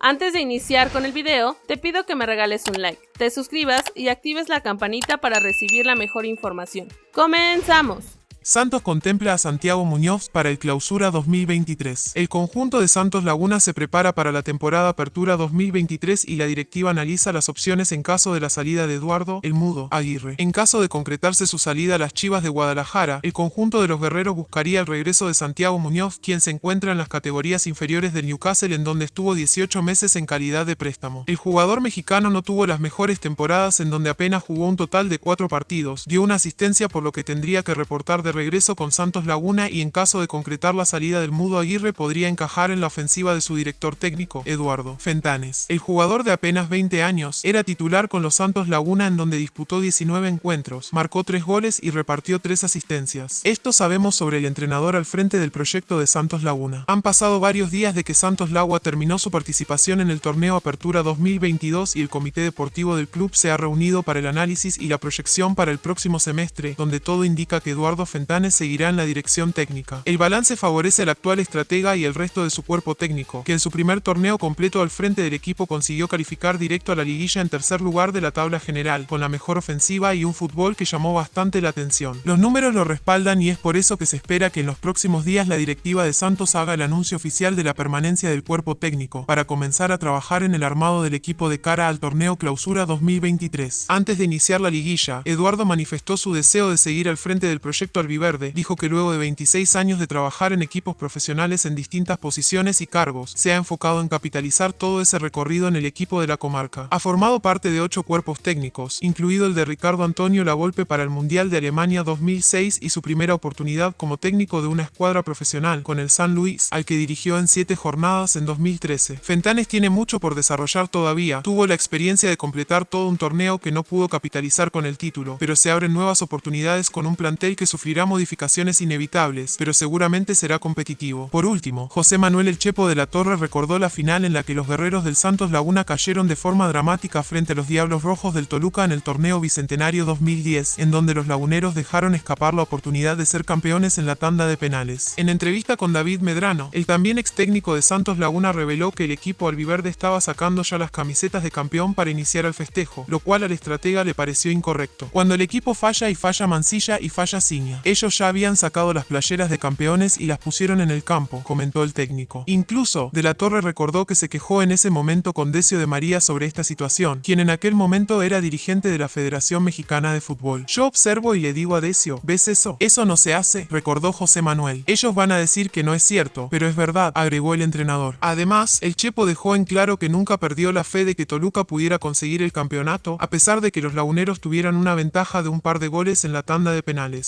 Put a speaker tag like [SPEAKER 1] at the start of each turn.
[SPEAKER 1] Antes de iniciar con el video, te pido que me regales un like, te suscribas y actives la campanita para recibir la mejor información. ¡Comenzamos!
[SPEAKER 2] Santos contempla a Santiago Muñoz para el Clausura 2023. El conjunto de Santos Laguna se prepara para la temporada Apertura 2023 y la directiva analiza las opciones en caso de la salida de Eduardo El Mudo Aguirre. En caso de concretarse su salida a las Chivas de Guadalajara, el conjunto de los guerreros buscaría el regreso de Santiago Muñoz, quien se encuentra en las categorías inferiores del Newcastle en donde estuvo 18 meses en calidad de préstamo. El jugador mexicano no tuvo las mejores temporadas en donde apenas jugó un total de cuatro partidos, dio una asistencia por lo que tendría que reportar de regreso con Santos Laguna y en caso de concretar la salida del Mudo Aguirre podría encajar en la ofensiva de su director técnico, Eduardo Fentanes. El jugador de apenas 20 años era titular con los Santos Laguna en donde disputó 19 encuentros, marcó 3 goles y repartió 3 asistencias. Esto sabemos sobre el entrenador al frente del proyecto de Santos Laguna. Han pasado varios días de que Santos Laguna terminó su participación en el torneo Apertura 2022 y el comité deportivo del club se ha reunido para el análisis y la proyección para el próximo semestre, donde todo indica que Eduardo Fentanes seguirá en la dirección técnica. El balance favorece al actual estratega y el resto de su cuerpo técnico, que en su primer torneo completo al frente del equipo consiguió calificar directo a la liguilla en tercer lugar de la tabla general, con la mejor ofensiva y un fútbol que llamó bastante la atención. Los números lo respaldan y es por eso que se espera que en los próximos días la directiva de Santos haga el anuncio oficial de la permanencia del cuerpo técnico, para comenzar a trabajar en el armado del equipo de cara al torneo Clausura 2023. Antes de iniciar la liguilla, Eduardo manifestó su deseo de seguir al frente del proyecto albiverde Verde, dijo que luego de 26 años de trabajar en equipos profesionales en distintas posiciones y cargos, se ha enfocado en capitalizar todo ese recorrido en el equipo de la comarca. Ha formado parte de ocho cuerpos técnicos, incluido el de Ricardo Antonio Lavolpe para el Mundial de Alemania 2006 y su primera oportunidad como técnico de una escuadra profesional con el San Luis, al que dirigió en siete jornadas en 2013. Fentanes tiene mucho por desarrollar todavía, tuvo la experiencia de completar todo un torneo que no pudo capitalizar con el título, pero se abren nuevas oportunidades con un plantel que sufrirá modificaciones inevitables, pero seguramente será competitivo. Por último, José Manuel El Chepo de la Torre recordó la final en la que los guerreros del Santos Laguna cayeron de forma dramática frente a los Diablos Rojos del Toluca en el torneo Bicentenario 2010, en donde los laguneros dejaron escapar la oportunidad de ser campeones en la tanda de penales. En entrevista con David Medrano, el también ex técnico de Santos Laguna reveló que el equipo albiverde estaba sacando ya las camisetas de campeón para iniciar el festejo, lo cual al estratega le pareció incorrecto. Cuando el equipo falla y falla Mancilla y falla Ciña. Ellos ya habían sacado las playeras de campeones y las pusieron en el campo, comentó el técnico. Incluso, De la Torre recordó que se quejó en ese momento con Decio de María sobre esta situación, quien en aquel momento era dirigente de la Federación Mexicana de Fútbol. Yo observo y le digo a Decio, ¿ves eso? Eso no se hace, recordó José Manuel. Ellos van a decir que no es cierto, pero es verdad, agregó el entrenador. Además, el Chepo dejó en claro que nunca perdió la fe de que Toluca pudiera conseguir el campeonato, a pesar de que los laguneros tuvieran una ventaja de un par de goles en la tanda de penales.